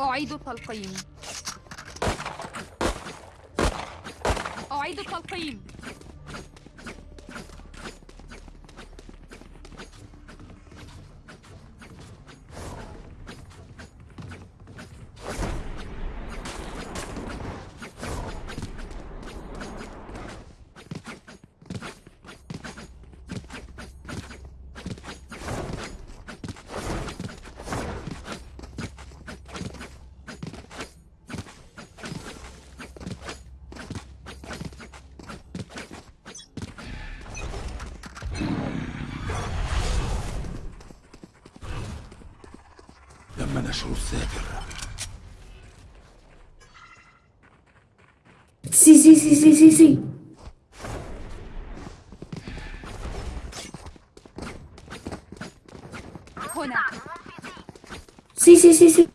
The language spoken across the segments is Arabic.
أعيد التلقيم أعيد التلقيم سي سي سي سي سي سي هنا سي سي سي سي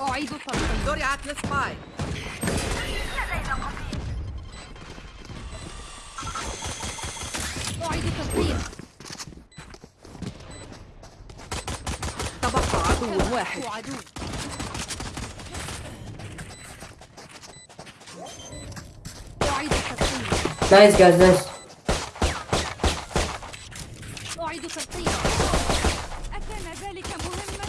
أعيد التلقيم زرعت السباي أعيد التلقيم تبقى عدو واحد عدو أعيد التلقيم nice guys nice أعيد التلقيم أكان ذلك مهما؟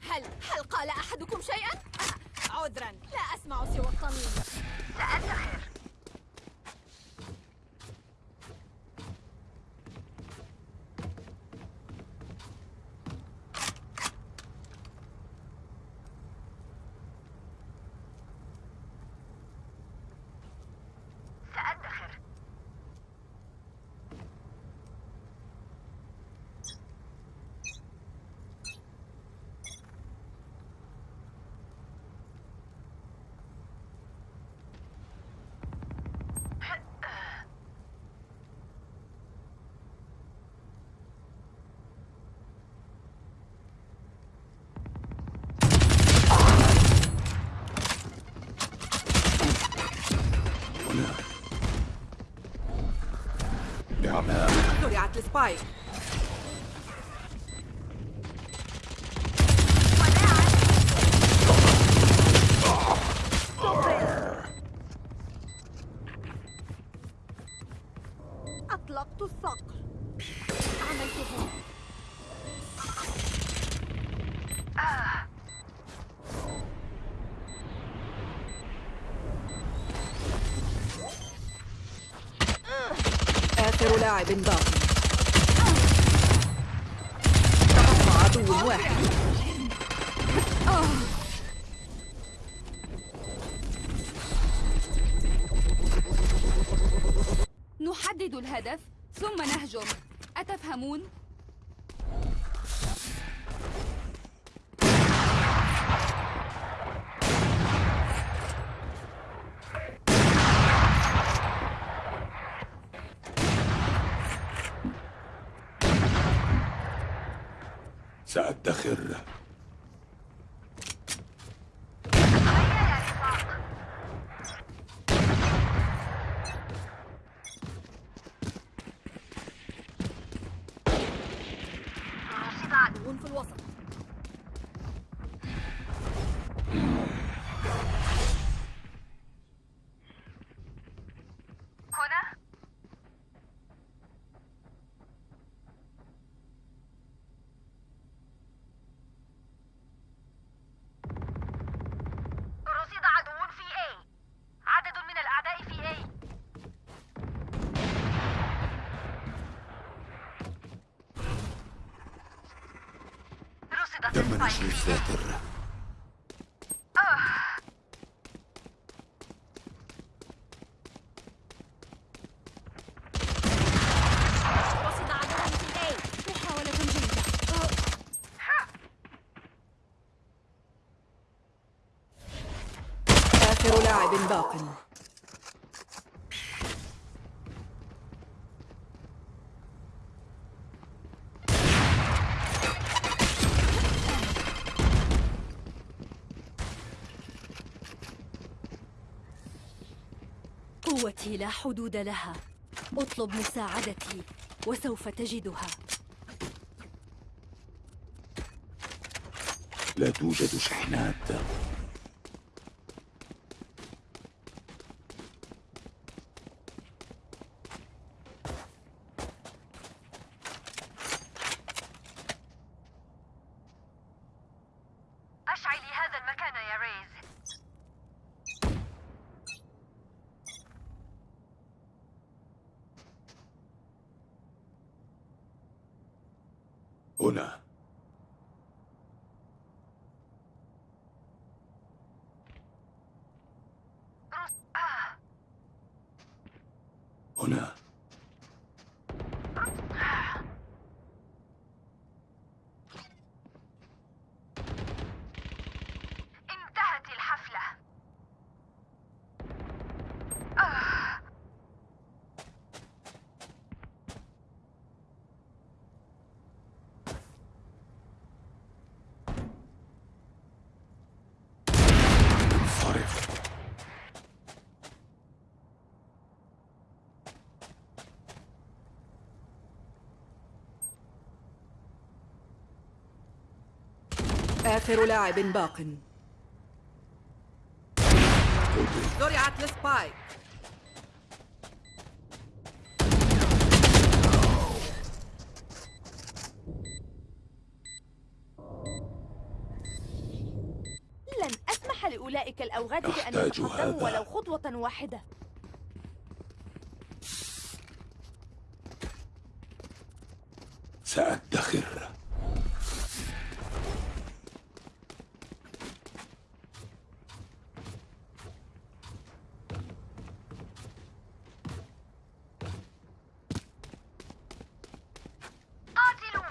هل هل قال أحدكم شيئا؟ آه، عذرا لا أسمع سوى الطنين سأدخر سأدخر هنا لعمام السباي أطلقت الصقر عملته آخر لاعب باقي نحدد الهدف ثم نهجم أتفهمون؟ سأدخر عدو في الوسط هنا رصد عدو في A عدد من الأعداء في A رصد تم نشر الساتر رصد عدو في A محاولة جيدة آخر لاعب باق. لا حدود لها. أطلب مساعدتي وسوف تجدها. لا توجد شحنات. هنا آخر لاعب باق. زرعت السبايك. لن أسمح لأولئك الأوغاد بأن يتقدموا. ولو خطوة واحدة. سأدخر قاتلوا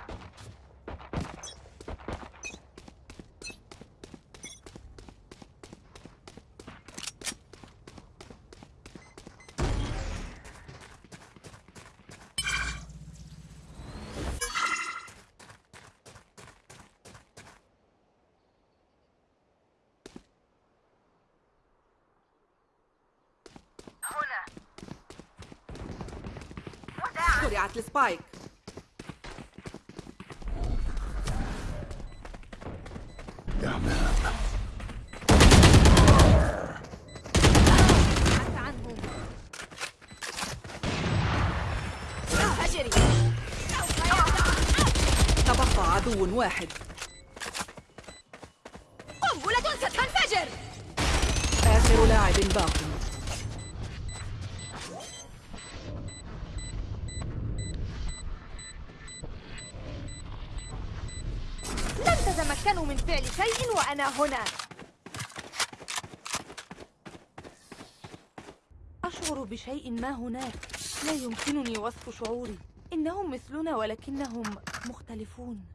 هنا زرعت السبايك. عنهم تبقى عدو واحد. هنا. أشعر بشيء ما هناك. لا يمكنني وصف شعوري. إنهم مثلنا ولكنهم مختلفون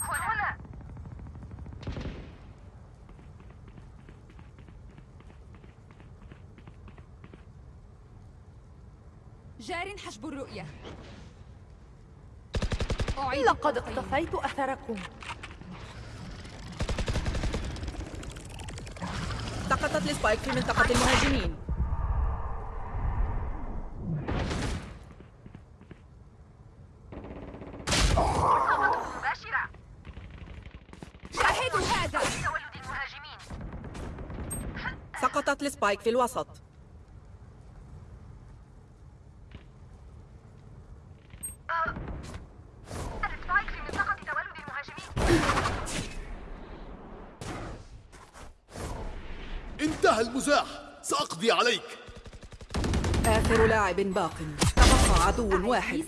هنا جار حجب الرؤية لقد. اقتفيت أثركم. سقطت السبايك في منطقة المهاجمين. مباشرة. شاهدوا هذا. تولد المهاجمين سقطت السبايك في الوسط. المزاح. سأقضي عليك. آخر لاعب باق. تبقى عدو واحد.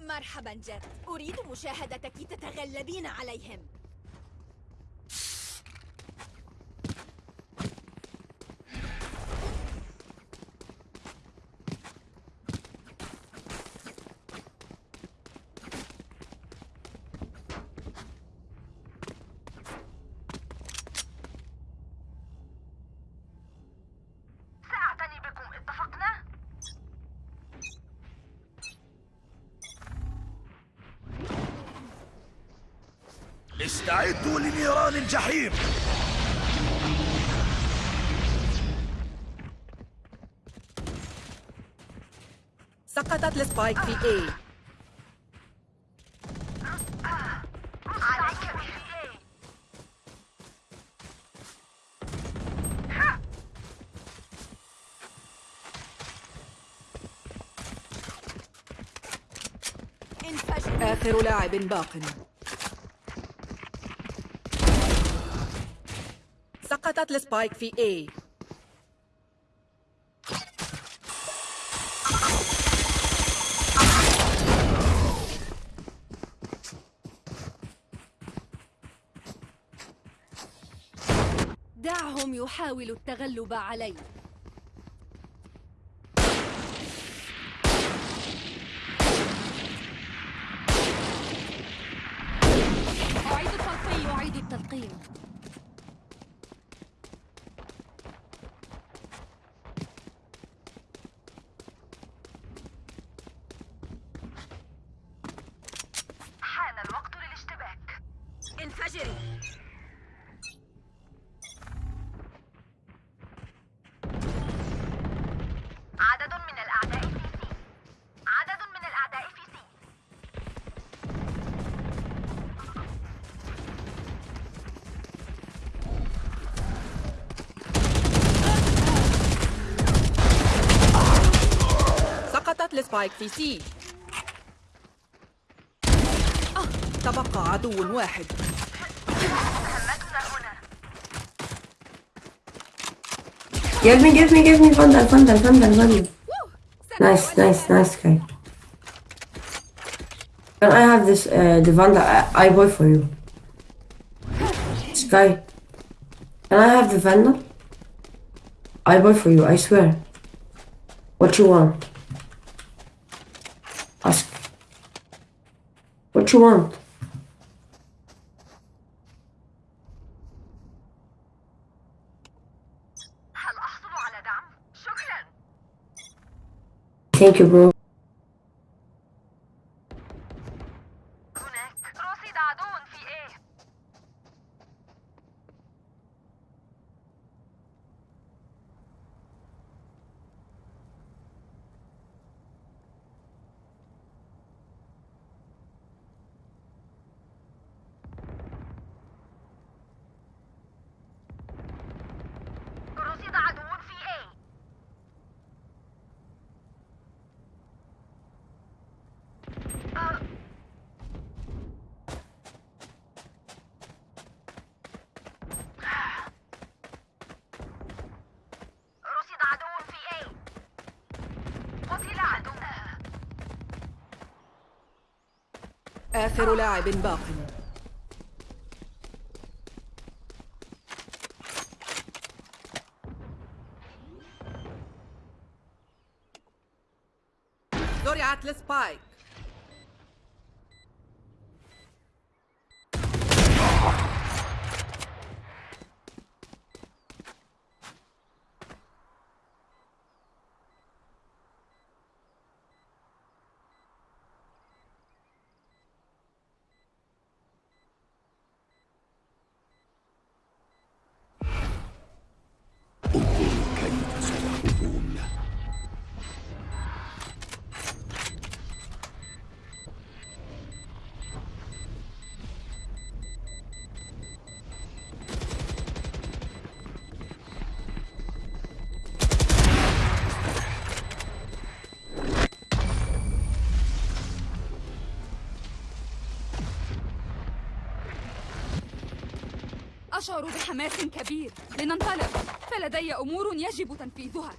مرحبا جد. أريد مشاهدتك تتغلبين عليهم. لنيران الجحيم. سقطت السبايك في انفجر. آخر لاعب باق. سقطت السبايك في A. دعهم يحاولوا التغلب علي. سقطت السبايك في C آه، تبقى عدو واحد مهمتنا هنا Give me, give me, give me Vandal, Vandal, Vandal, Vandal. Nice, nice, nice guy. Can I have this, uh, the Vandal, I, I boy for you. This guy. Can I have the Vandal? I boy for you, I swear. What you want? You want? Thank you, bro. آخر لاعب باق. زرعت السبايك سيهربون أشعر بحماس كبير. لننطلق. فلدي أمور يجب تنفيذها.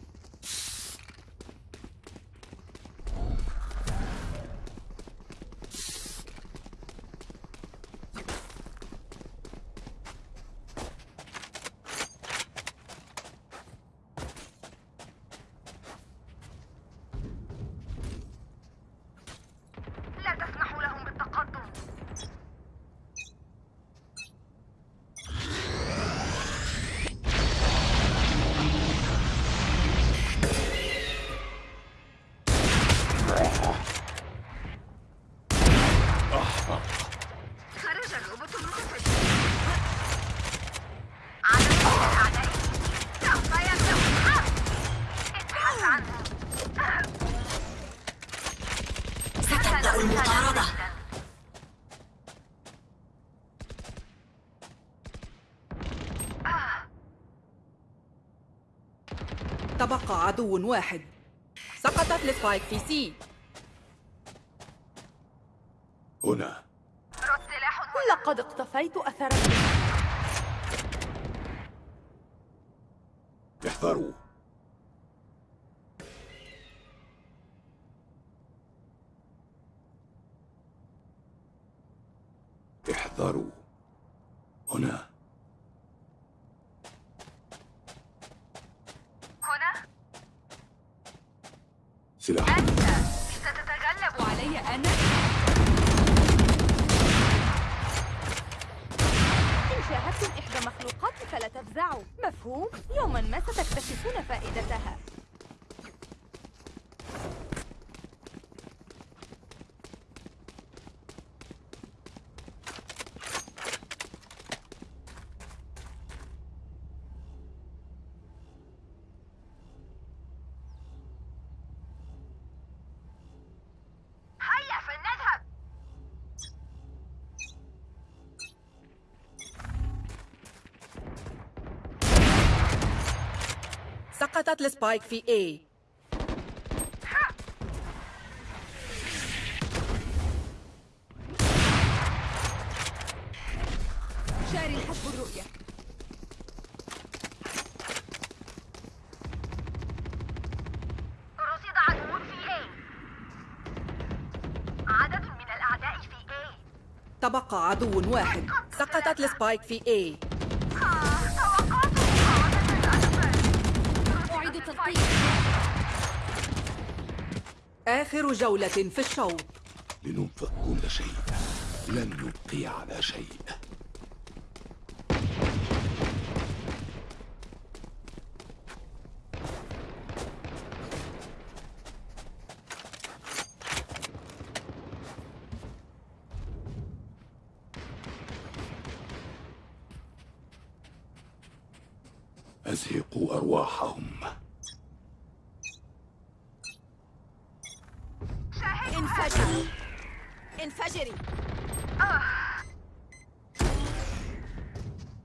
عدو واحد. سقطت ال spike في C. هنا. لقد اقتفيت أثرا. احذروا. احذروا. سقطت ال spike في A. شاري حسب الرؤية. رصد عدو في A. عدد من الأعداء في A. تبقى عدو واحد. سقطت ال spike في A. آخر جولة في الشوط. لننفذ كل شيء. لن نبقي على شيء. أزهقوا أرواحهم. انفجري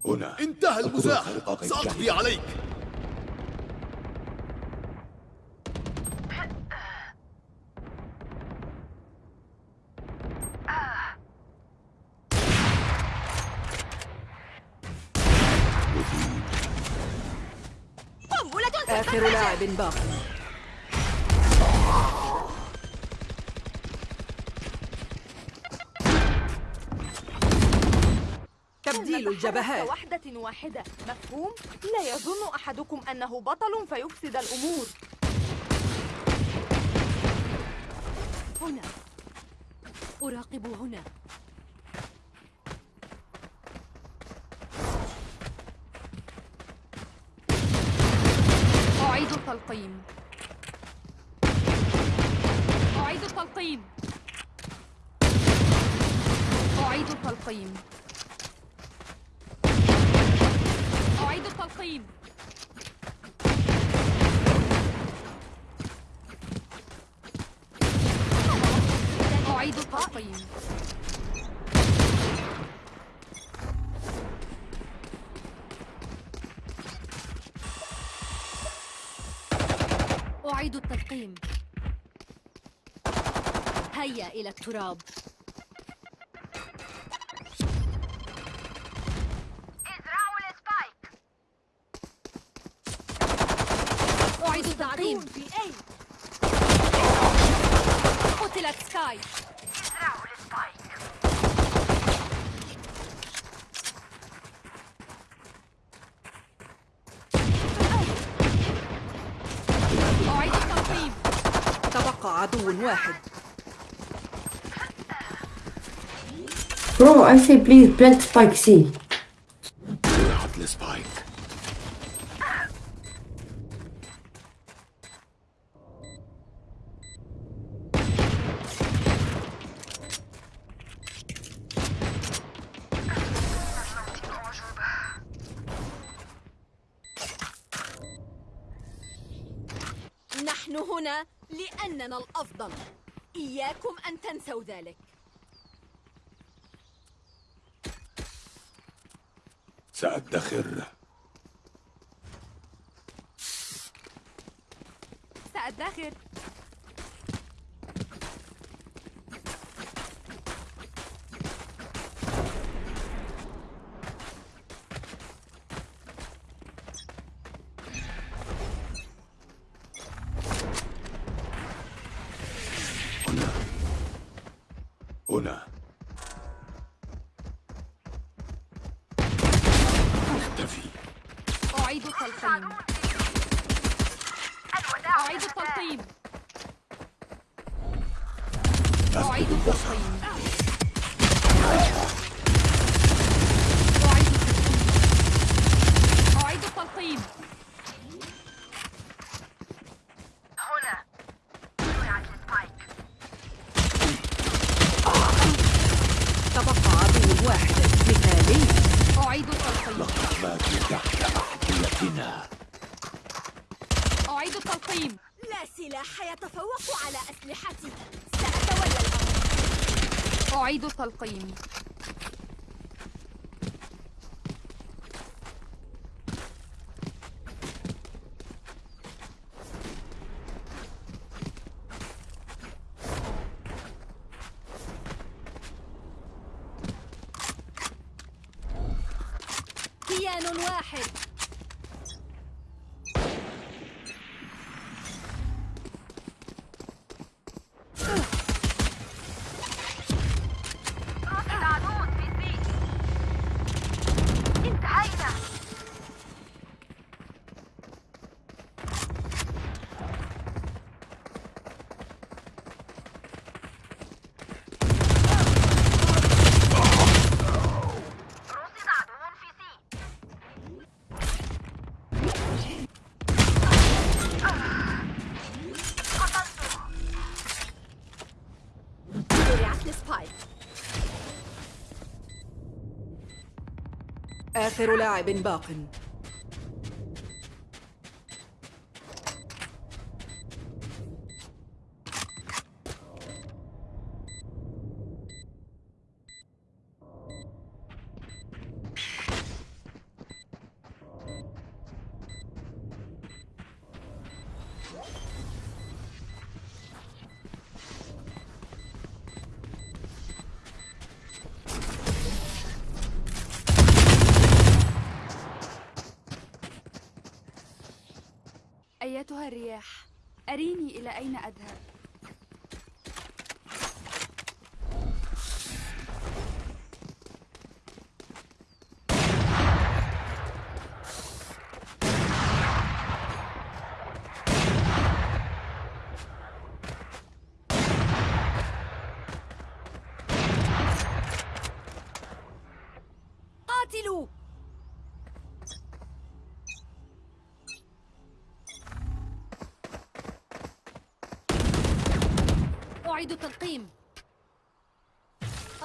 هنا. انتهى المزاح. سأقضي. عليك. قنبلة آخر لاعب باقي. تبديل الجبهات. واحدة واحدة. مفهوم؟ لا يظن أحدكم أنه بطل فيفسد الأمور. هنا. أراقب هنا. أعيد التلقيم. أعيد التلقيم. أعيد التلقيم. التلقيم أعيد التلقيم أعيد التلقيم هيا إلى التراب. واحد. برو اي سي بليز بلانت سبايك سي. راحت لسبايك نحن هنا لأننا الأفضل. إياكم أن تنسوا ذلك. سأدخر. سأدخر هنا هنا اختفي أعيد التلقيم أعيد التلقيم أعيد التلقيم أعيد التلقيم أعيد التلقيم تبقى عدو واحد مثالي أعيد التلقيم مات تحت أحذيتنا. أعيد التلقيم لا سلاح يتفوق على أسلحتي. سأتولى. الأمر أعيد التلقيم كيان واحد زرعت السبايك آخر لاعب باق.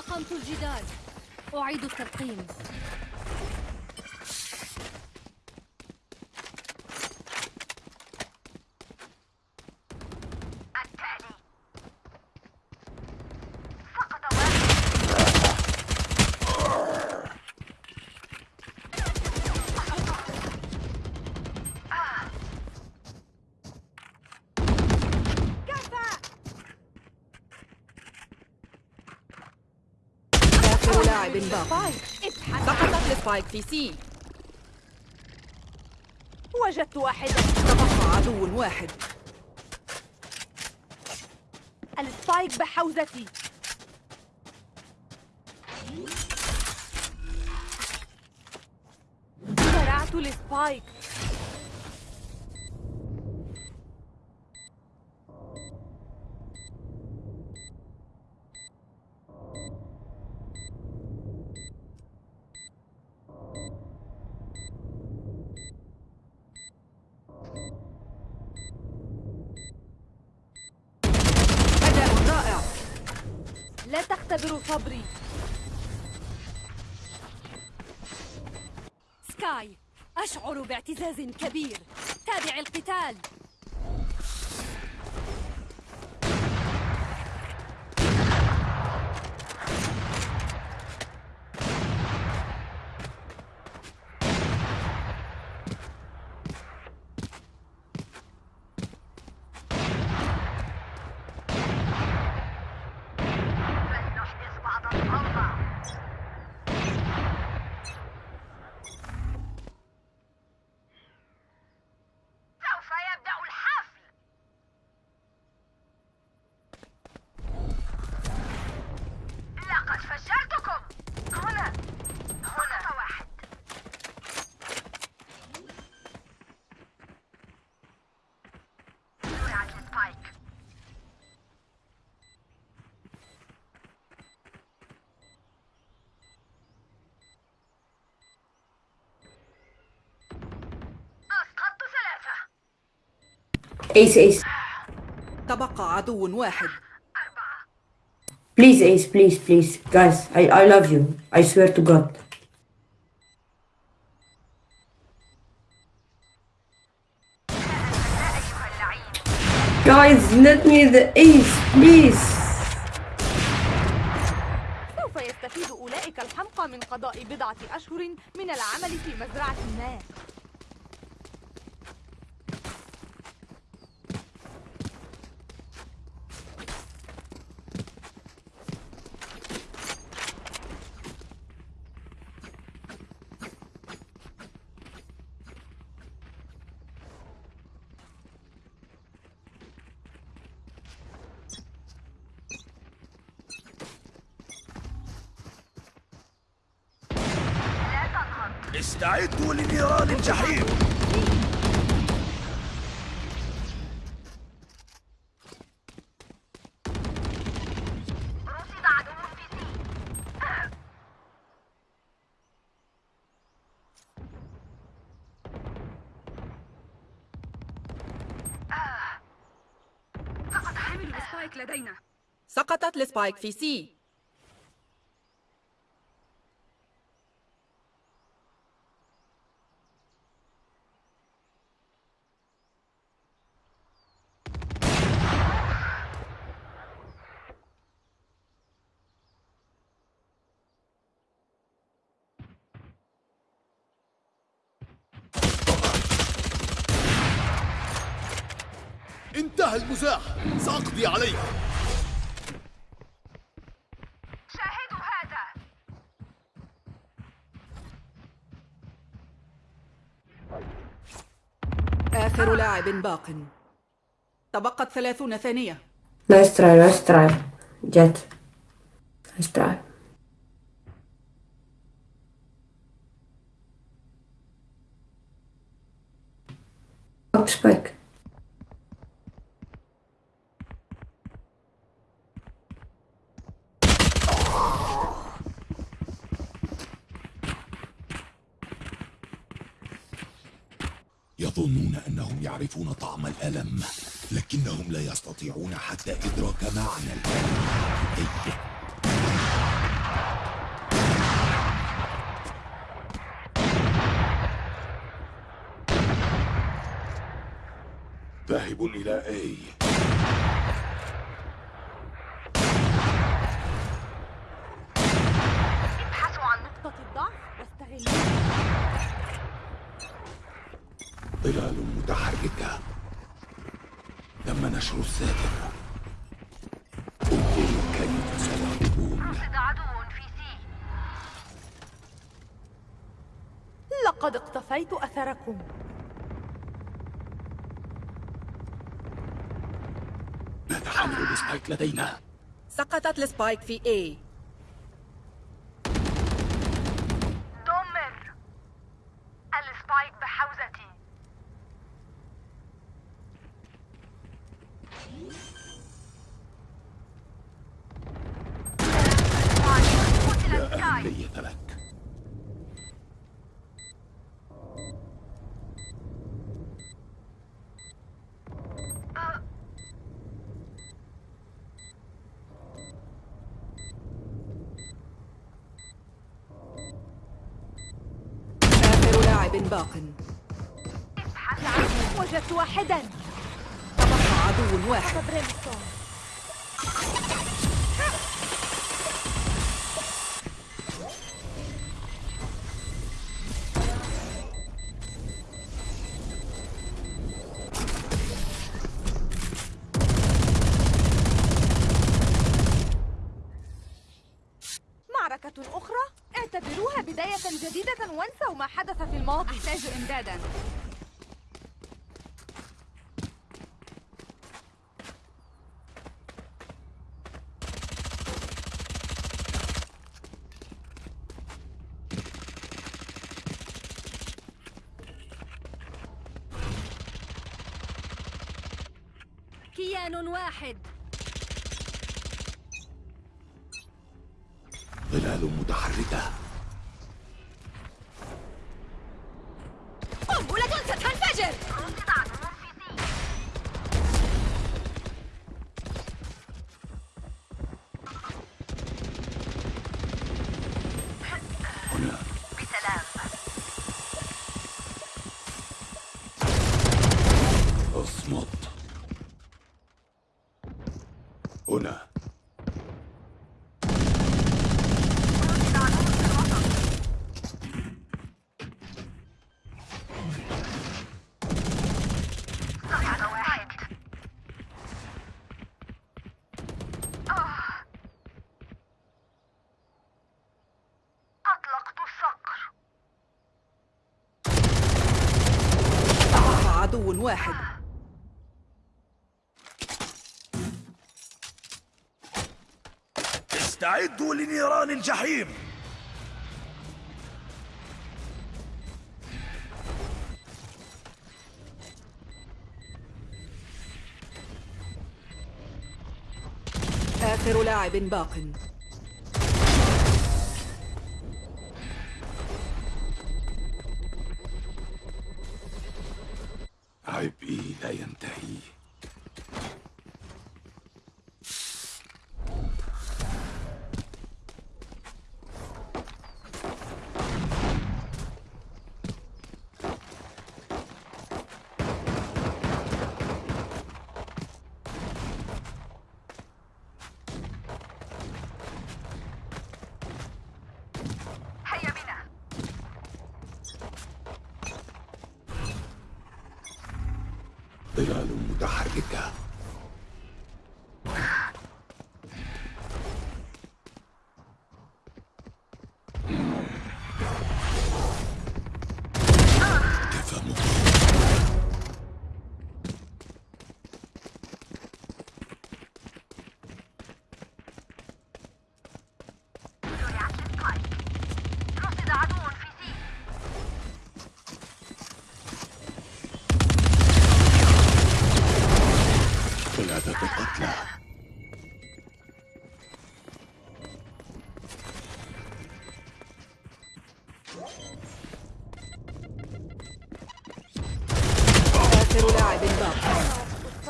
أقمت الجدار أعيد التلقيم آخر باق سقطت ال spike في C. وجدت واحدا تبقى عدو واحد. ال spike بحوزتي. زرعت ال spike لا تختبروا صبري. سكاي أشعر باعتزاز كبير. تابع القتال. Ace, ace. تبقى عدو واحد Please, ace, please, please. Guys, I, I love you. I swear to God. Guys, let me the ace, please. سوف يستفيد أولئك الحمقى من قضاء بضعة أشهر من العمل في مزرعة ما الجحيم. سقطت السبايك في سي. انتهى المزاح سأقضي عليك شاهدوا هذا آخر لاعب باق تبقت ثلاثون ثانية Nice try, nice try. Jet. Nice try. Up يظنون أنهم يعرفون طعم الألم لكنهم لا يستطيعون حتى إدراك معنى الألم. الحقيقي ذاهب إلى أي؟ اقتفيت أثركم. مات حامل ال spike لدينا؟ سقطت ال spike في A دمر ال spike بحوزتي قتل لا سكاي أهمية لك آخر لاعب باق. وجدت واحدا. تبقى عدو واحد. استعدوا لنيران الجحيم. آخر لاعب باق. Antarctica.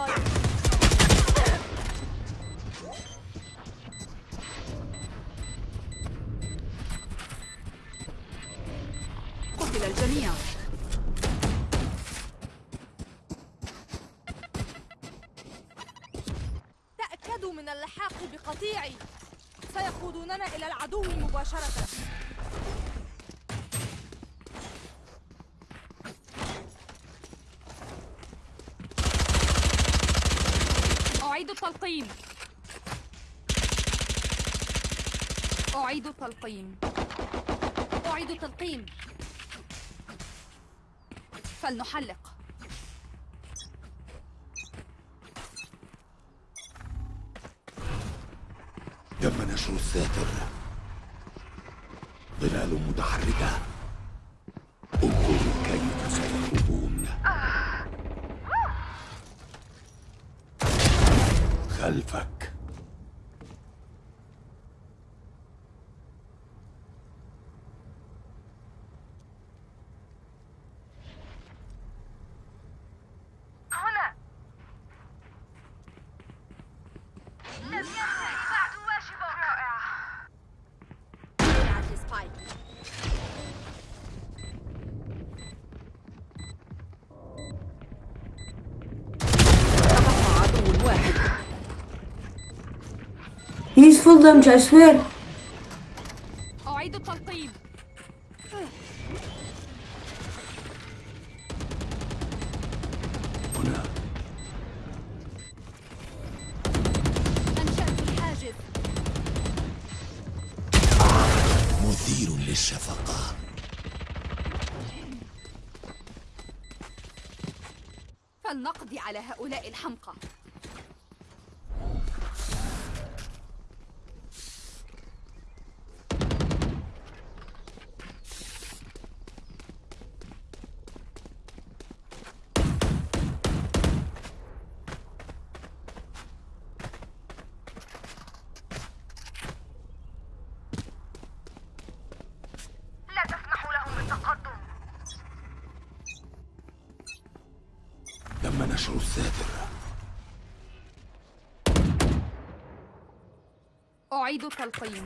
volume. أعيد تلقيم. أعيد تلقيم. فلنحلق. fulldamage, I swear. نشر الساتر أعيد تلقيم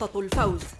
نقطة الفوز.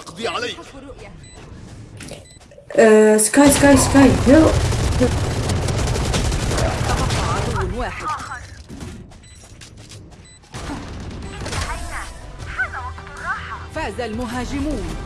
سأقضي عليك Sky, Sky. Heal. تبقى عدو واحد فاز المهاجمون